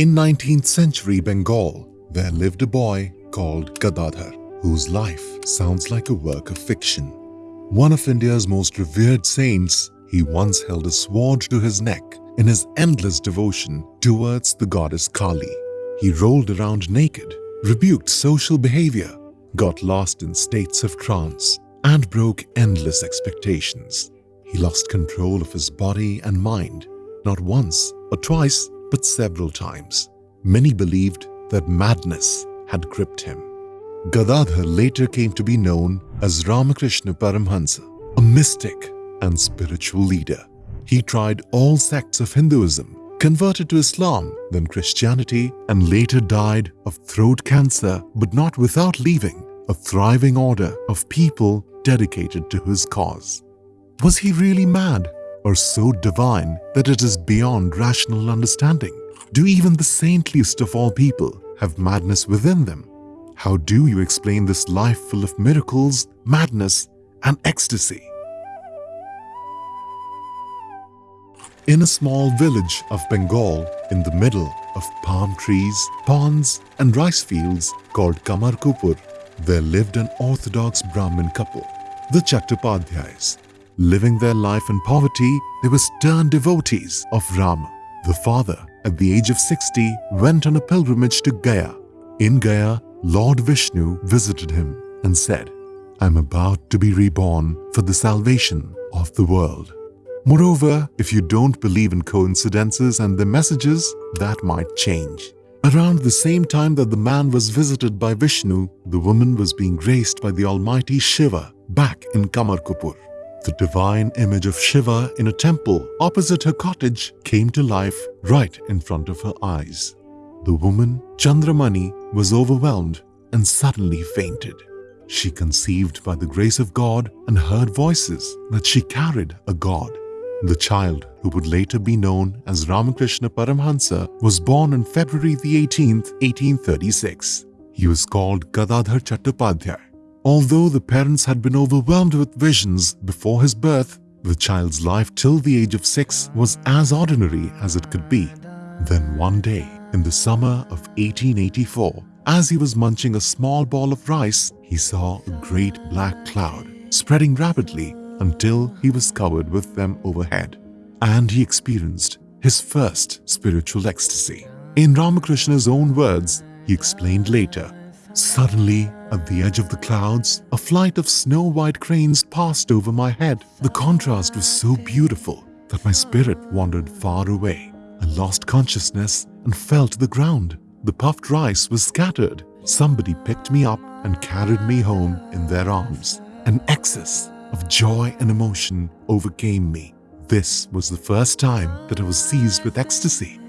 In 19th century Bengal, there lived a boy called Gadadhar, whose life sounds like a work of fiction. One of India's most revered saints, he once held a sword to his neck in his endless devotion towards the goddess Kali. He rolled around naked, rebuked social behavior, got lost in states of trance, and broke endless expectations. He lost control of his body and mind, not once or twice, but several times. Many believed that madness had gripped him. Gadadhar later came to be known as Ramakrishna Paramhansa, a mystic and spiritual leader. He tried all sects of Hinduism, converted to Islam, then Christianity, and later died of throat cancer, but not without leaving a thriving order of people dedicated to his cause. Was he really mad or so divine that it is beyond rational understanding? Do even the saintliest of all people have madness within them? How do you explain this life full of miracles, madness, and ecstasy? In a small village of Bengal, in the middle of palm trees, ponds, and rice fields called Kamarpukur, there lived an orthodox Brahmin couple, the Chattopadhyayas. Living their life in poverty, they were stern devotees of Rama. The father, at the age of 60, went on a pilgrimage to Gaya. In Gaya, Lord Vishnu visited him and said, I'm about to be reborn for the salvation of the world. Moreover, if you don't believe in coincidences and their messages, that might change. Around the same time that the man was visited by Vishnu, the woman was being graced by the almighty Shiva back in Kamarpukur. The divine image of Shiva in a temple opposite her cottage came to life right in front of her eyes. The woman, Chandramani, was overwhelmed and suddenly fainted. She conceived by the grace of God and heard voices that she carried a god. The child, who would later be known as Ramakrishna Paramhansa, was born on February the 18th, 1836. He was called Gadadhar Chattopadhyay. Although the parents had been overwhelmed with visions before his birth, the child's life till the age of six was as ordinary as it could be. Then one day, in the summer of 1884, as he was munching a small ball of rice, he saw a great black cloud spreading rapidly until he was covered with them overhead. And he experienced his first spiritual ecstasy. In Ramakrishna's own words, he explained later, Suddenly, at the edge of the clouds, a flight of snow-white cranes passed over my head. The contrast was so beautiful that my spirit wandered far away. I lost consciousness and fell to the ground. The puffed rice was scattered. Somebody picked me up and carried me home in their arms. An excess of joy and emotion overcame me. This was the first time that I was seized with ecstasy.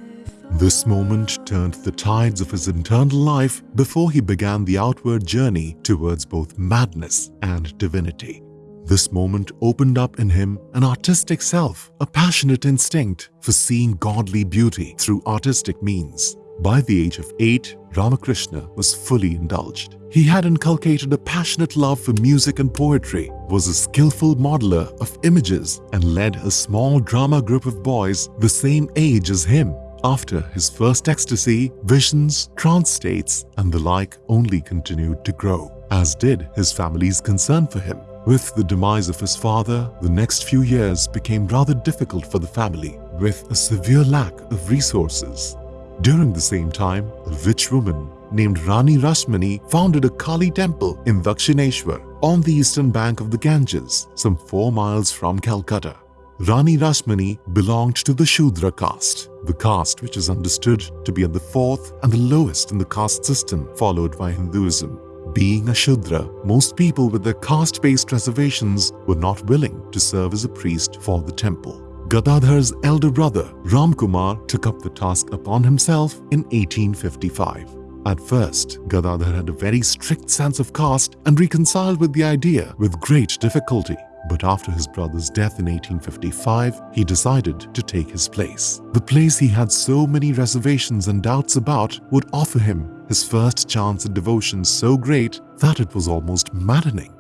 This moment turned the tides of his internal life before he began the outward journey towards both madness and divinity. This moment opened up in him an artistic self, a passionate instinct for seeing godly beauty through artistic means. By the age of eight, Ramakrishna was fully indulged. He had inculcated a passionate love for music and poetry, was a skillful modeler of images, and led a small drama group of boys the same age as him. After his first ecstasy, visions, trance states, and the like only continued to grow, as did his family's concern for him. With the demise of his father, the next few years became rather difficult for the family, with a severe lack of resources. During the same time, a rich woman named Rani Rashmani founded a Kali temple in Dakshineshwar on the eastern bank of the Ganges, some four miles from Calcutta. Rani Rashmani belonged to the Shudra caste, the caste which is understood to be at the fourth and the lowest in the caste system followed by Hinduism. Being a Shudra, most people with their caste-based reservations were not willing to serve as a priest for the temple. Gadadhar's elder brother, Ramkumar, took up the task upon himself in 1855. At first, Gadadhar had a very strict sense of caste and reconciled with the idea with great difficulty. But after his brother's death in 1855, he decided to take his place. The place he had so many reservations and doubts about would offer him his first chance at devotion so great that it was almost maddening.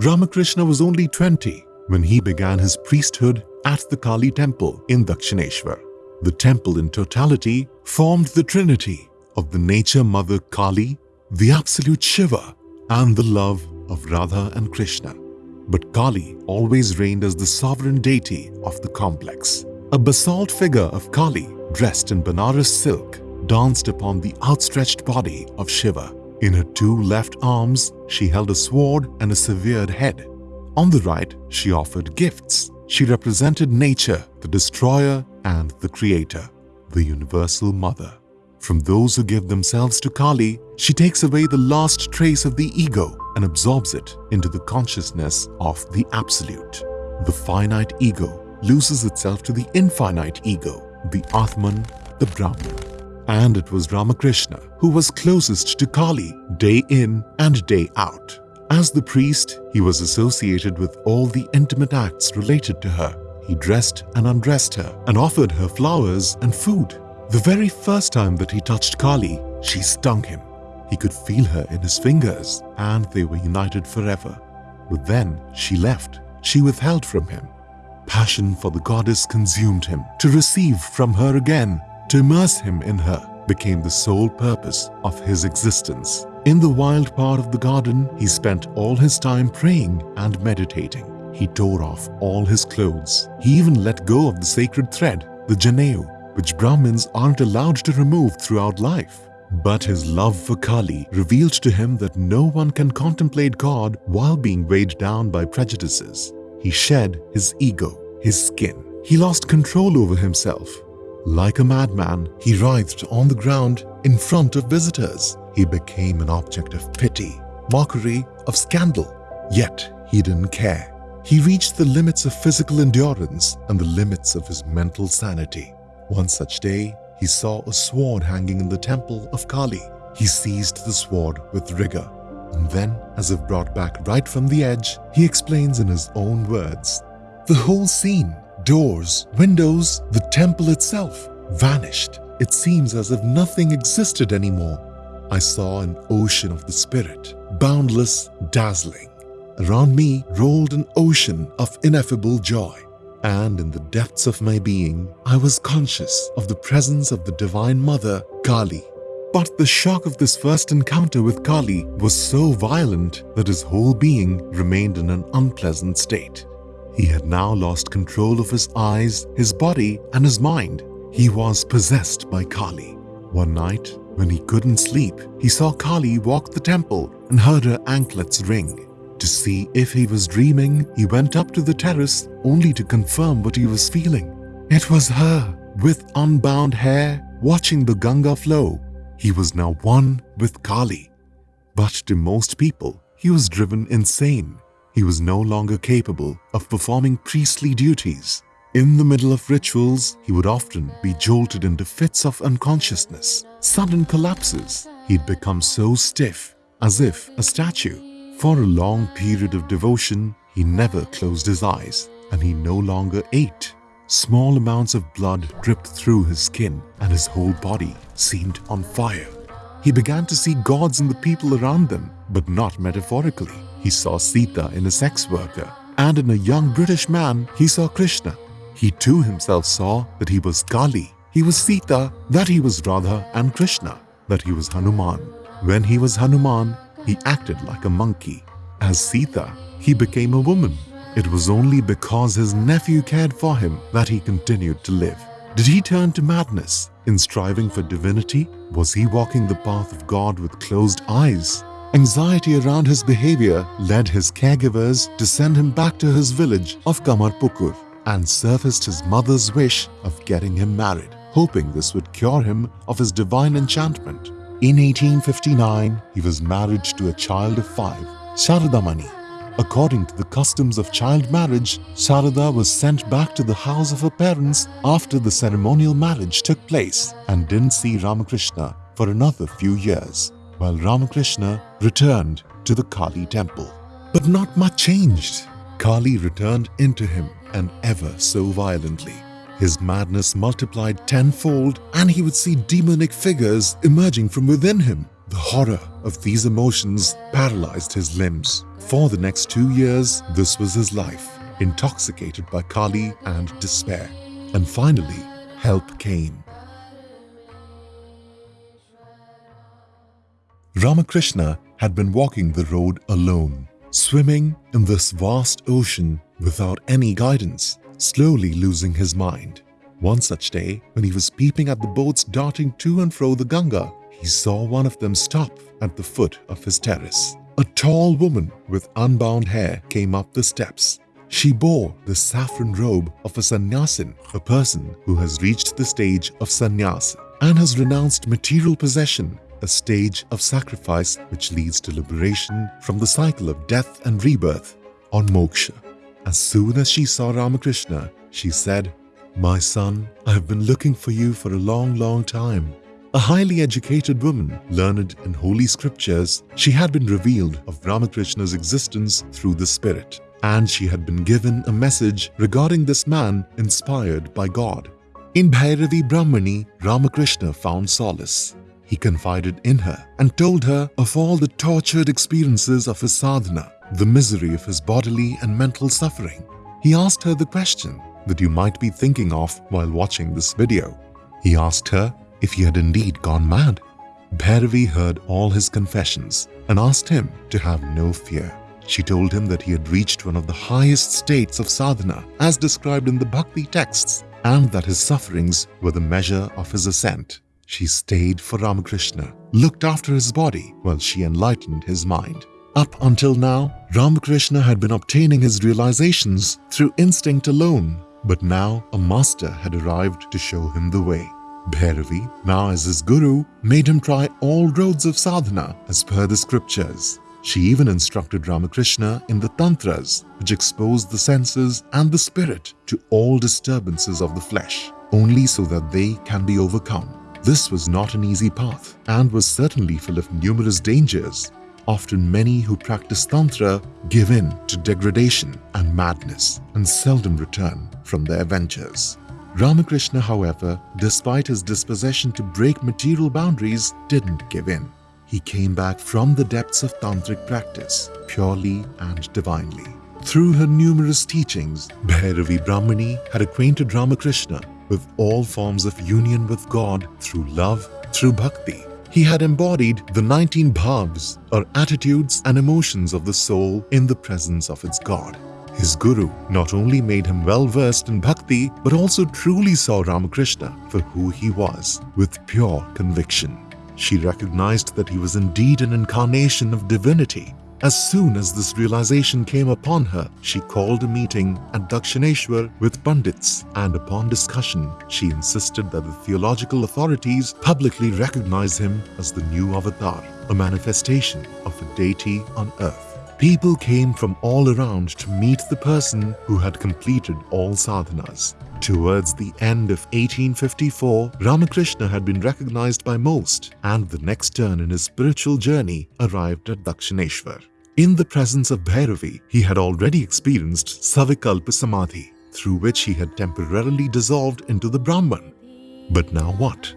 Ramakrishna was only 20 when he began his priesthood at the Kali temple in Dakshineshwar. The temple in totality formed the trinity of the nature mother Kali, the absolute Shiva, and the love of Radha and Krishna. But Kali always reigned as the sovereign deity of the complex. A basalt figure of Kali, dressed in Banaras silk, danced upon the outstretched body of Shiva. In her two left arms, she held a sword and a severed head. On the right, she offered gifts. She represented nature, the destroyer and the creator, the universal mother. From those who give themselves to Kali, she takes away the last trace of the ego and absorbs it into the consciousness of the Absolute. The finite ego loses itself to the infinite ego, the Atman, the Brahman. And it was Ramakrishna who was closest to Kali day in and day out. As the priest, he was associated with all the intimate acts related to her. He dressed and undressed her and offered her flowers and food. The very first time that he touched Kali, she stung him. He could feel her in his fingers and they were united forever. But then she left. She withheld from him. Passion for the goddess consumed him. To receive from her again, to immerse him in her, became the sole purpose of his existence. In the wild part of the garden, he spent all his time praying and meditating. He tore off all his clothes. He even let go of the sacred thread, the Janeu, which Brahmins aren't allowed to remove throughout life. But his love for Kali revealed to him that no one can contemplate God while being weighed down by prejudices. He shed his ego, his skin. He lost control over himself. Like a madman, he writhed on the ground in front of visitors. He became an object of pity, mockery, of scandal. Yet he didn't care. He reached the limits of physical endurance and the limits of his mental sanity. One such day, he saw a sword hanging in the temple of Kali. He seized the sword with rigor. And then, as if brought back right from the edge, he explains in his own words. The whole scene, doors, windows, the temple itself, vanished. It seems as if nothing existed anymore. I saw an ocean of the spirit, boundless, dazzling. Around me rolled an ocean of ineffable joy and in the depths of my being, I was conscious of the presence of the Divine Mother, Kali. But the shock of this first encounter with Kali was so violent that his whole being remained in an unpleasant state. He had now lost control of his eyes, his body, and his mind. He was possessed by Kali. One night, when he couldn't sleep, he saw Kali walk the temple and heard her anklets ring. To see if he was dreaming, he went up to the terrace only to confirm what he was feeling. It was her, with unbound hair, watching the Ganga flow. He was now one with Kali. But to most people, he was driven insane. He was no longer capable of performing priestly duties. In the middle of rituals, he would often be jolted into fits of unconsciousness, sudden collapses. He'd become so stiff, as if a statue. For a long period of devotion, he never closed his eyes and he no longer ate. Small amounts of blood dripped through his skin and his whole body seemed on fire. He began to see gods in the people around them, but not metaphorically. He saw Sita in a sex worker, and in a young British man, he saw Krishna. He too himself saw that he was Kali, he was Sita, that he was Radha and Krishna, that he was Hanuman. When he was Hanuman, he acted like a monkey. As Sita, he became a woman. It was only because his nephew cared for him that he continued to live. Did he turn to madness in striving for divinity? Was he walking the path of God with closed eyes? Anxiety around his behavior led his caregivers to send him back to his village of Kamarpukur and surfaced his mother's wish of getting him married, hoping this would cure him of his divine enchantment. In 1859, he was married to a child of five, Sharadamani. According to the customs of child marriage, Sharada was sent back to the house of her parents after the ceremonial marriage took place and didn't see Ramakrishna for another few years, while Ramakrishna returned to the Kali temple. But not much changed. Kali returned into him and ever so violently. His madness multiplied tenfold and he would see demonic figures emerging from within him. The horror of these emotions paralyzed his limbs. For the next two years, this was his life. intoxicated by Kali and despair. And finally, help came. Ramakrishna had been walking the road alone, swimming in this vast ocean without any guidance, slowly losing his mind. One such day, when he was peeping at the boats darting to and fro the Ganga, he saw one of them stop at the foot of his terrace. A tall woman with unbound hair came up the steps. She bore the saffron robe of a sannyasin, a person who has reached the stage of sannyas and has renounced material possession, a stage of sacrifice which leads to liberation from the cycle of death and rebirth on moksha. As soon as she saw Ramakrishna, she said, My son, I have been looking for you for a long, long time. A highly educated woman, learned in holy scriptures, she had been revealed of Ramakrishna's existence through the Spirit, and she had been given a message regarding this man inspired by God. In Bhairavi Brahmani, Ramakrishna found solace. He confided in her and told her of all the tortured experiences of his sadhana, the misery of his bodily and mental suffering. He asked her the question that you might be thinking of while watching this video. He asked her if he had indeed gone mad. Bhairavi heard all his confessions and asked him to have no fear. She told him that he had reached one of the highest states of sadhana as described in the Bhakti texts and that his sufferings were the measure of his ascent. She stayed for Ramakrishna, looked after his body while she enlightened his mind. Up until now, Ramakrishna had been obtaining his realizations through instinct alone, but now a master had arrived to show him the way. Bhairavi, now as his guru, made him try all roads of sadhana as per the scriptures. She even instructed Ramakrishna in the tantras, which expose the senses and the spirit to all disturbances of the flesh, only so that they can be overcome. This was not an easy path and was certainly full of numerous dangers. Often many who practice Tantra give in to degradation and madness and seldom return from their ventures. Ramakrishna, however, despite his disposition to break material boundaries, didn't give in. He came back from the depths of tantric practice, purely and divinely. Through her numerous teachings, Bhairavi Brahmani had acquainted Ramakrishna with all forms of union with God through love, through bhakti. He had embodied the 19 bhavs, or attitudes and emotions of the soul in the presence of its God. His guru not only made him well versed in bhakti but also truly saw Ramakrishna for who he was with pure conviction. She recognized that he was indeed an incarnation of divinity. As soon as this realization came upon her, she called a meeting at Dakshineshwar with Pandits and upon discussion, she insisted that the theological authorities publicly recognize him as the new avatar, a manifestation of a deity on earth. People came from all around to meet the person who had completed all sadhanas. Towards the end of 1854, Ramakrishna had been recognized by most and the next turn in his spiritual journey arrived at Dakshineshwar. In the presence of Bhairavi, he had already experienced Savikalpa Samadhi, through which he had temporarily dissolved into the Brahman. But now what?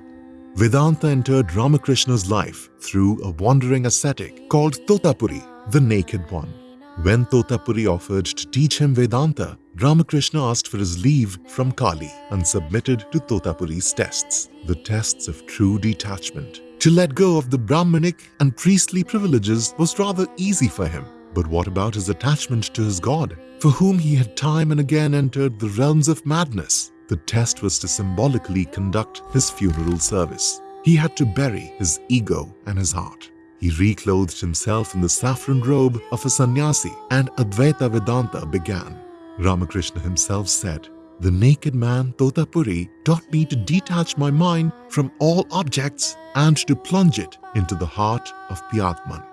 Vedanta entered Ramakrishna's life through a wandering ascetic called Totapuri the Naked One. When Totapuri offered to teach him Vedanta, Ramakrishna asked for his leave from Kali and submitted to Totapuri's tests, the tests of true detachment. To let go of the Brahmanic and priestly privileges was rather easy for him. But what about his attachment to his God, for whom he had time and again entered the realms of madness? The test was to symbolically conduct his funeral service. He had to bury his ego and his heart. He reclothed himself in the saffron robe of a sannyasi and Advaita Vedanta began. Ramakrishna himself said, The naked man Totapuri taught me to detach my mind from all objects and to plunge it into the heart of the Atman.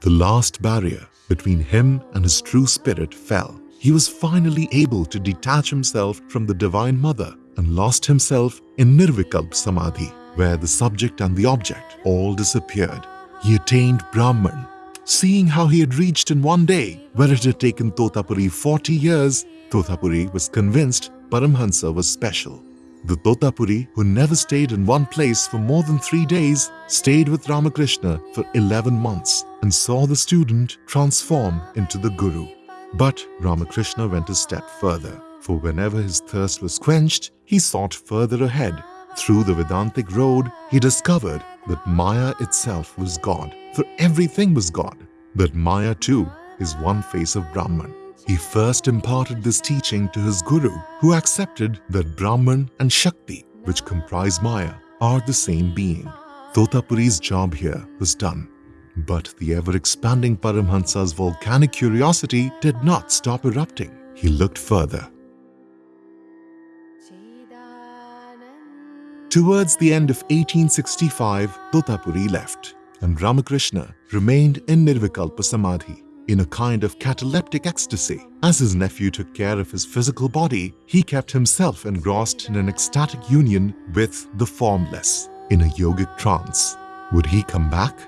The last barrier between him and his true spirit fell. He was finally able to detach himself from the Divine Mother and lost himself in Nirvikalp Samadhi, where the subject and the object all disappeared he attained Brahman. Seeing how he had reached in one day, where it had taken Totapuri 40 years, Totapuri was convinced Paramhansa was special. The Totapuri, who never stayed in one place for more than three days, stayed with Ramakrishna for 11 months and saw the student transform into the Guru. But Ramakrishna went a step further, for whenever his thirst was quenched, he sought further ahead. Through the Vedantic road, he discovered that Maya itself was God, for everything was God. that Maya too is one face of Brahman. He first imparted this teaching to his guru, who accepted that Brahman and Shakti, which comprise Maya, are the same being. Totapuri's job here was done. But the ever-expanding Paramhansa's volcanic curiosity did not stop erupting. He looked further. Towards the end of 1865, Totapuri left and Ramakrishna remained in Nirvikalpa Samadhi in a kind of cataleptic ecstasy. As his nephew took care of his physical body, he kept himself engrossed in an ecstatic union with the formless, in a yogic trance. Would he come back?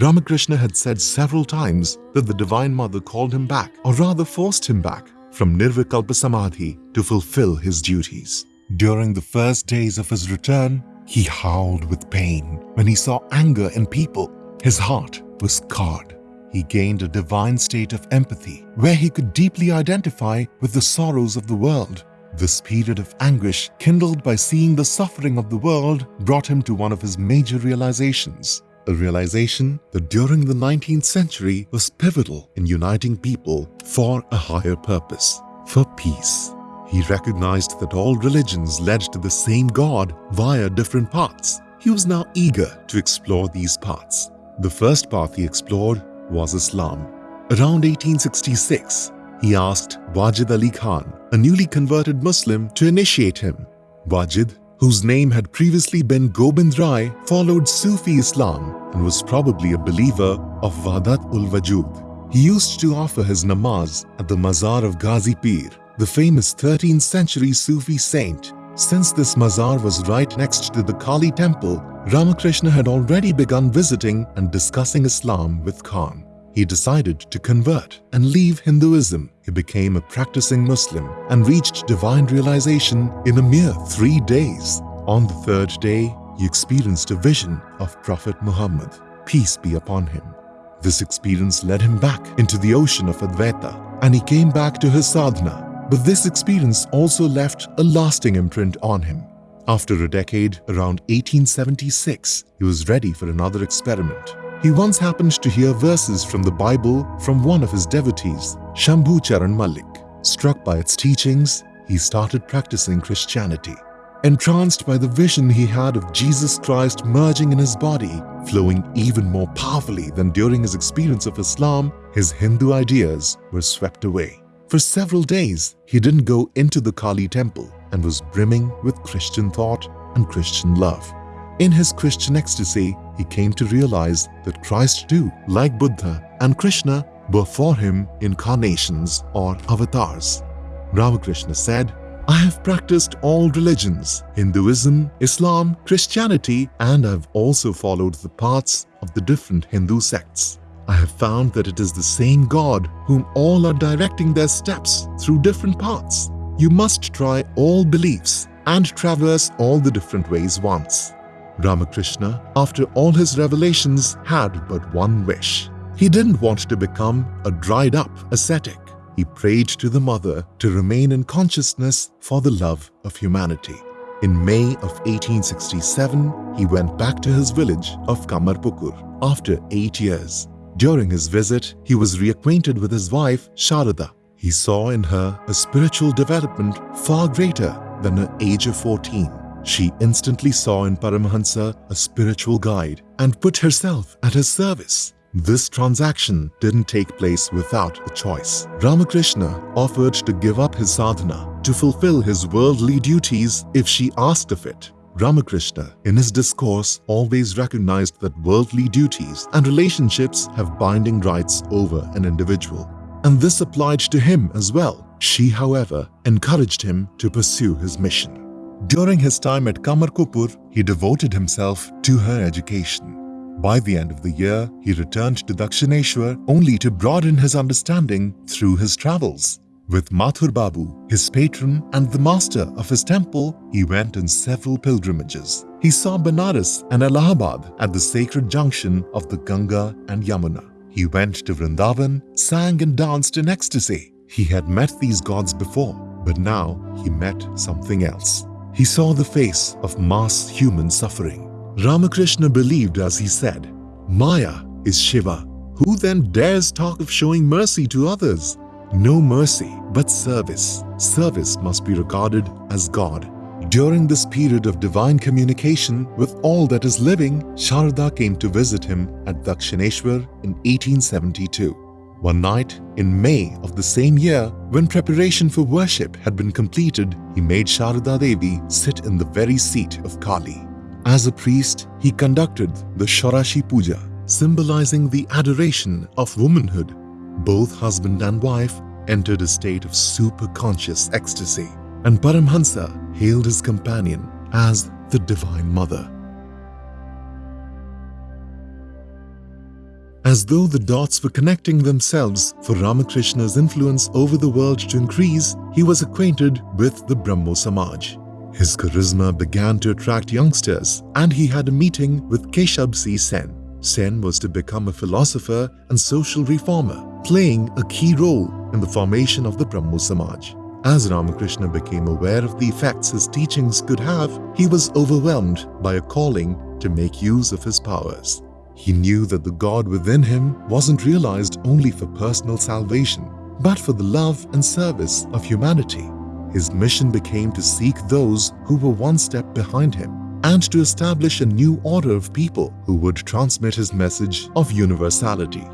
Ramakrishna had said several times that the Divine Mother called him back, or rather forced him back, from Nirvikalpa Samadhi to fulfill his duties. During the first days of his return, he howled with pain when he saw anger in people. His heart was scarred. He gained a divine state of empathy where he could deeply identify with the sorrows of the world. This period of anguish, kindled by seeing the suffering of the world, brought him to one of his major realizations. A realization that during the 19th century was pivotal in uniting people for a higher purpose, for peace. He recognized that all religions led to the same God via different paths. He was now eager to explore these paths. The first path he explored was Islam. Around 1866, he asked Wajid Ali Khan, a newly converted Muslim, to initiate him. Wajid, whose name had previously been Gobind Rai, followed Sufi Islam and was probably a believer of Wahdat ul Wujud. He used to offer his namaz at the Mazar of Ghazi Pir, the famous 13th century Sufi saint. Since this mazar was right next to the Kali temple, Ramakrishna had already begun visiting and discussing Islam with Khan. He decided to convert and leave Hinduism. He became a practicing Muslim and reached divine realization in a mere three days. On the third day, he experienced a vision of Prophet Muhammad, peace be upon him. This experience led him back into the ocean of Advaita and he came back to his sadhana but this experience also left a lasting imprint on him. After a decade, around 1876, he was ready for another experiment. He once happened to hear verses from the Bible from one of his devotees, Shambhu Charan Malik. Struck by its teachings, he started practicing Christianity. Entranced by the vision he had of Jesus Christ merging in his body, flowing even more powerfully than during his experience of Islam, his Hindu ideas were swept away. For several days, he didn't go into the Kali temple and was brimming with Christian thought and Christian love. In his Christian ecstasy, he came to realize that Christ too, like Buddha and Krishna, were for him incarnations or avatars. Ramakrishna said, I have practiced all religions, Hinduism, Islam, Christianity, and I've also followed the paths of the different Hindu sects. I have found that it is the same God whom all are directing their steps through different paths. You must try all beliefs and traverse all the different ways once. Ramakrishna, after all his revelations, had but one wish. He didn't want to become a dried-up ascetic. He prayed to the Mother to remain in consciousness for the love of humanity. In May of 1867, he went back to his village of Kamarpukur after eight years. During his visit, he was reacquainted with his wife, Sharada. He saw in her a spiritual development far greater than her age of 14. She instantly saw in Paramahansa a spiritual guide and put herself at his service. This transaction didn't take place without a choice. Ramakrishna offered to give up his sadhana to fulfill his worldly duties if she asked of it. Ramakrishna, in his discourse, always recognized that worldly duties and relationships have binding rights over an individual. And this applied to him as well. She, however, encouraged him to pursue his mission. During his time at Kamarpukur, he devoted himself to her education. By the end of the year, he returned to Dakshineshwar only to broaden his understanding through his travels. With Mathur Babu, his patron and the master of his temple, he went on several pilgrimages. He saw Benares and Allahabad at the sacred junction of the Ganga and Yamuna. He went to Vrindavan, sang and danced in ecstasy. He had met these gods before, but now he met something else. He saw the face of mass human suffering. Ramakrishna believed as he said, Maya is Shiva. Who then dares talk of showing mercy to others? No mercy, but service. Service must be regarded as God. During this period of divine communication with all that is living, Sharada came to visit him at Dakshineshwar in 1872. One night, in May of the same year, when preparation for worship had been completed, he made Sharada Devi sit in the very seat of Kali. As a priest, he conducted the Shodashi Puja, symbolizing the adoration of womanhood. Both husband and wife entered a state of super-conscious ecstasy, and Paramhansa hailed his companion as the Divine Mother. As though the dots were connecting themselves for Ramakrishna's influence over the world to increase, he was acquainted with the Brahmo Samaj. His charisma began to attract youngsters and he had a meeting with Keshab C. Sen. Sen was to become a philosopher and social reformer, playing a key role in the formation of the Brahmo Samaj. As Ramakrishna became aware of the effects his teachings could have, he was overwhelmed by a calling to make use of his powers. He knew that the God within him wasn't realized only for personal salvation, but for the love and service of humanity. His mission became to seek those who were one step behind him and to establish a new order of people who would transmit his message of universality.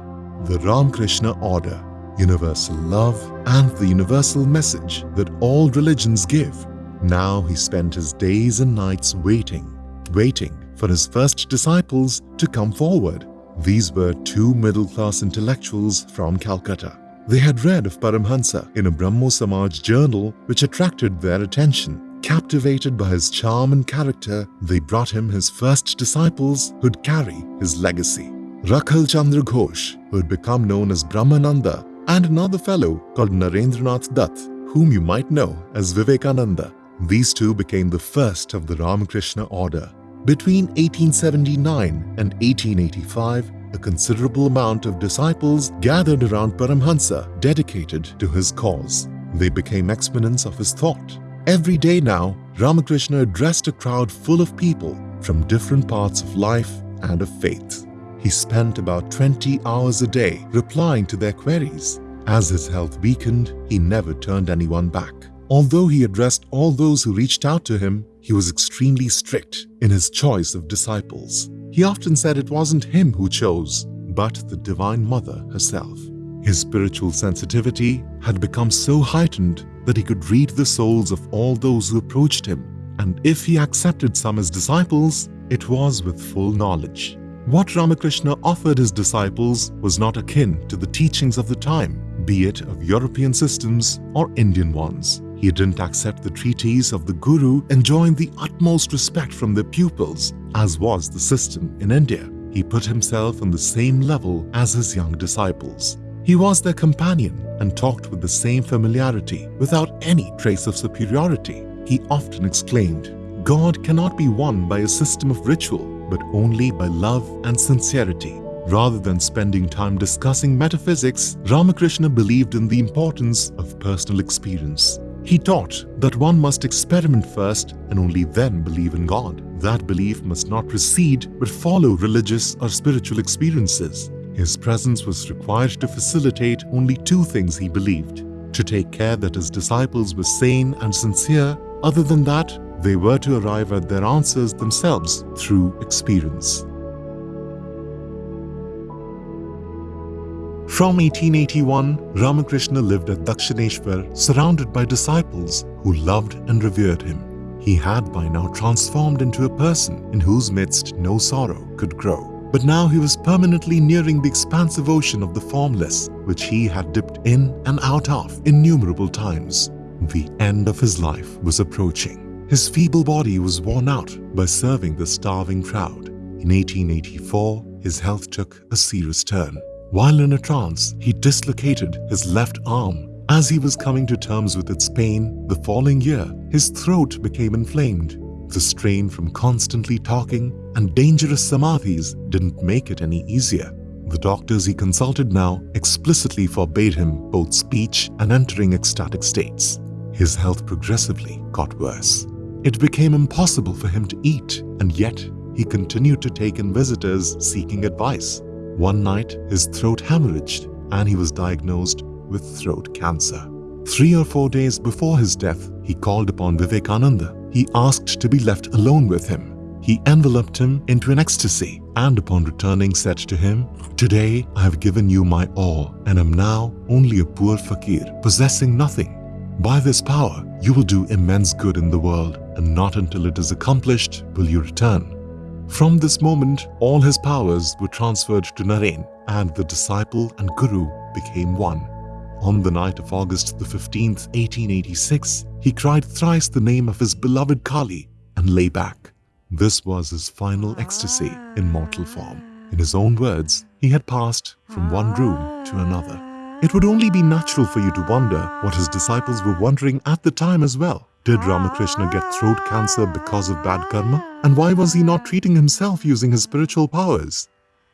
The Ramakrishna Order universal love, and the universal message that all religions give. Now he spent his days and nights waiting, waiting for his first disciples to come forward. These were two middle-class intellectuals from Calcutta. They had read of Paramhansa in a Brahmo Samaj journal which attracted their attention. Captivated by his charm and character, they brought him his first disciples who'd carry his legacy. Rakhal Chandra Ghosh, who had become known as Brahmananda, and another fellow called Narendranath Dutt, whom you might know as Vivekananda. These two became the first of the Ramakrishna order. Between 1879 and 1885, a considerable amount of disciples gathered around Paramhansa dedicated to his cause. They became exponents of his thought. Every day now, Ramakrishna addressed a crowd full of people from different parts of life and of faith. He spent about 20 hours a day replying to their queries. As his health weakened, he never turned anyone back. Although he addressed all those who reached out to him, he was extremely strict in his choice of disciples. He often said it wasn't him who chose, but the Divine Mother herself. His spiritual sensitivity had become so heightened that he could read the souls of all those who approached him, and if he accepted some as disciples, it was with full knowledge. What Ramakrishna offered his disciples was not akin to the teachings of the time, be it of European systems or Indian ones. He didn't accept the treaties of the Guru enjoying the utmost respect from their pupils, as was the system in India. He put himself on the same level as his young disciples. He was their companion and talked with the same familiarity without any trace of superiority. He often exclaimed, God cannot be won by a system of ritual but only by love and sincerity. Rather than spending time discussing metaphysics, Ramakrishna believed in the importance of personal experience. He taught that one must experiment first and only then believe in God. That belief must not precede but follow religious or spiritual experiences. His presence was required to facilitate only two things he believed. To take care that his disciples were sane and sincere. Other than that, they were to arrive at their answers themselves through experience. From 1881, Ramakrishna lived at Dakshineshwar surrounded by disciples who loved and revered him. He had by now transformed into a person in whose midst no sorrow could grow. But now he was permanently nearing the expansive ocean of the formless, which he had dipped in and out of innumerable times. The end of his life was approaching. His feeble body was worn out by serving the starving crowd. In 1884, his health took a serious turn. While in a trance, he dislocated his left arm. As he was coming to terms with its pain the following year, his throat became inflamed. The strain from constantly talking and dangerous samadhis didn't make it any easier. The doctors he consulted now explicitly forbade him both speech and entering ecstatic states. His health progressively got worse. It became impossible for him to eat, and yet he continued to take in visitors seeking advice. One night, his throat hemorrhaged and he was diagnosed with throat cancer. Three or four days before his death, he called upon Vivekananda. He asked to be left alone with him. He enveloped him into an ecstasy and upon returning said to him, Today I have given you my all and am now only a poor fakir, possessing nothing. By this power, you will do immense good in the world and not until it is accomplished will you return. From this moment, all his powers were transferred to Naren and the disciple and guru became one. On the night of August the 15th, 1886, he cried thrice the name of his beloved Kali and lay back. This was his final ecstasy in mortal form. In his own words, he had passed from one room to another. It would only be natural for you to wonder what his disciples were wondering at the time as well. Did Ramakrishna get throat cancer because of bad karma? And why was he not treating himself using his spiritual powers?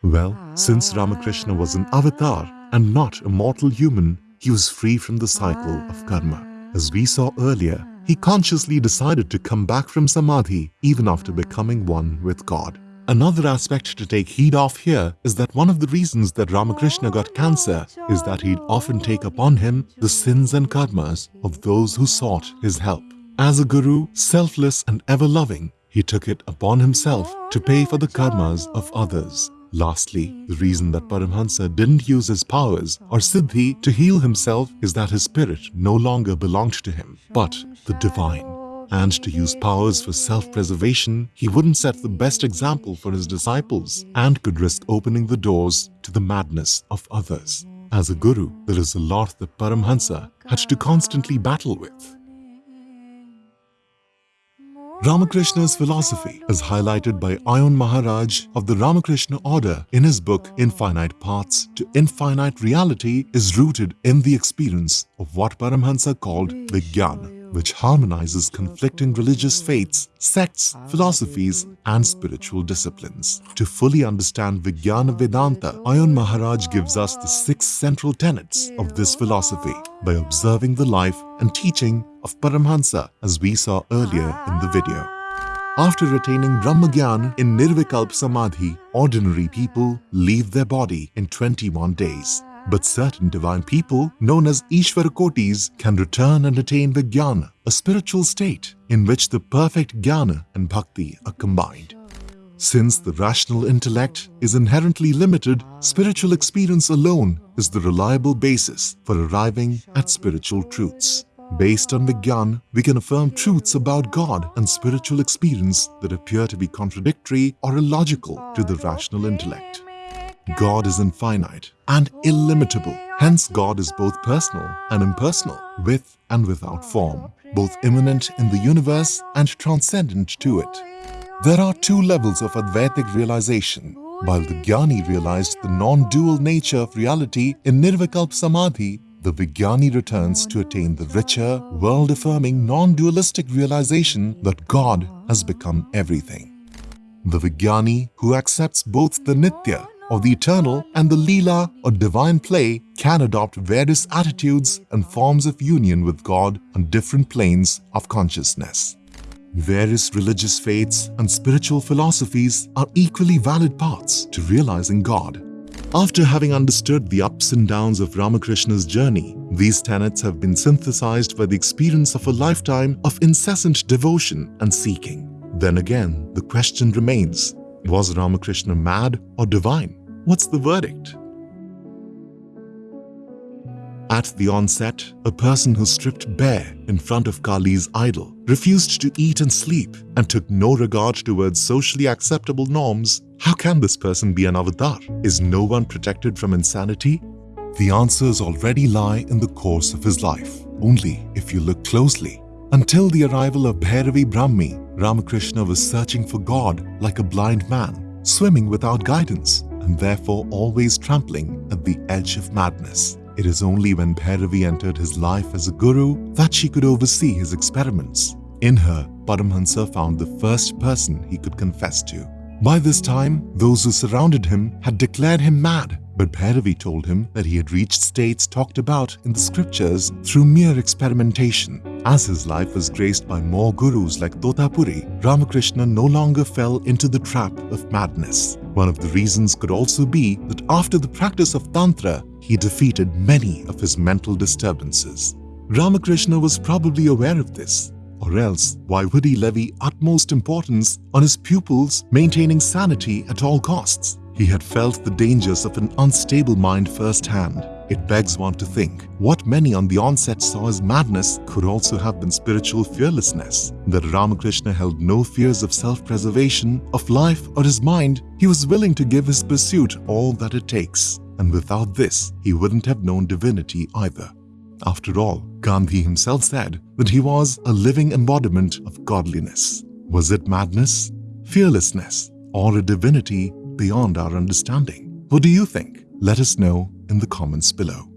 Well, since Ramakrishna was an avatar and not a mortal human, he was free from the cycle of karma. As we saw earlier, he consciously decided to come back from Samadhi even after becoming one with God. Another aspect to take heed of here is that one of the reasons that Ramakrishna got cancer is that he'd often take upon him the sins and karmas of those who sought his help. As a guru, selfless and ever-loving, he took it upon himself to pay for the karmas of others. Lastly, the reason that Paramhansa didn't use his powers or siddhi to heal himself is that his spirit no longer belonged to him, but the divine. And to use powers for self-preservation, he wouldn't set the best example for his disciples and could risk opening the doors to the madness of others. As a guru, there is a lot that Paramhansa had to constantly battle with. Ramakrishna's philosophy is highlighted by Ayon Maharaj of the Ramakrishna order in his book Infinite Paths to Infinite Reality is rooted in the experience of what Paramhansa called Vijnana which harmonizes conflicting religious faiths, sects, philosophies, and spiritual disciplines. To fully understand Vijnana Vedanta, Ayon Maharaj gives us the six central tenets of this philosophy by observing the life and teaching of Paramhansa as we saw earlier in the video. After attaining Brahmagyan in Nirvikalp Samadhi, ordinary people leave their body in 21 days. But certain divine people, known as Ishvarakotis, can return and attain the Jnana, a spiritual state in which the perfect Jnana and Bhakti are combined. Since the rational intellect is inherently limited, spiritual experience alone is the reliable basis for arriving at spiritual truths. Based on Vigyan, we can affirm truths about God and spiritual experience that appear to be contradictory or illogical to the rational intellect. God is infinite and illimitable. Hence, God is both personal and impersonal, with and without form, both immanent in the universe and transcendent to it. There are two levels of Advaitic realization. While the Jnani realized the non-dual nature of reality in Nirvikalp Samadhi, the Vijnani returns to attain the richer, world-affirming, non-dualistic realization that God has become everything. The Vijnani, who accepts both the Nitya of the eternal and the Leela or divine play can adopt various attitudes and forms of union with God on different planes of consciousness. Various religious faiths and spiritual philosophies are equally valid paths to realizing God. After having understood the ups and downs of Ramakrishna's journey, these tenets have been synthesized by the experience of a lifetime of incessant devotion and seeking. Then again, the question remains, was Ramakrishna mad or divine? What's the verdict? At the onset, a person who stripped bare in front of Kali's idol, refused to eat and sleep, and took no regard towards socially acceptable norms, how can this person be an avatar? Is no one protected from insanity? The answers already lie in the course of his life, only if you look closely. Until the arrival of Bhairavi Brahmani, Ramakrishna was searching for God like a blind man, swimming without guidance and therefore always trampling at the edge of madness. It is only when Bhairavi entered his life as a guru that she could oversee his experiments. In her, Paramhansa found the first person he could confess to. By this time, those who surrounded him had declared him mad, But Bhairavi told him that he had reached states talked about in the scriptures through mere experimentation. As his life was graced by more gurus like Totapuri, Ramakrishna no longer fell into the trap of madness. One of the reasons could also be that after the practice of Tantra, he defeated many of his mental disturbances. Ramakrishna was probably aware of this, or else why would he levy utmost importance on his pupils maintaining sanity at all costs? He had felt the dangers of an unstable mind firsthand. It begs one to think what many on the onset saw as madness could also have been spiritual fearlessness. That Ramakrishna held no fears of self-preservation, of life or his mind, he was willing to give his pursuit all that it takes. And without this, he wouldn't have known divinity either. After all, Gandhi himself said that he was a living embodiment of godliness. Was it madness, fearlessness, or a divinity beyond our understanding? What do you think? Let us know in the comments below.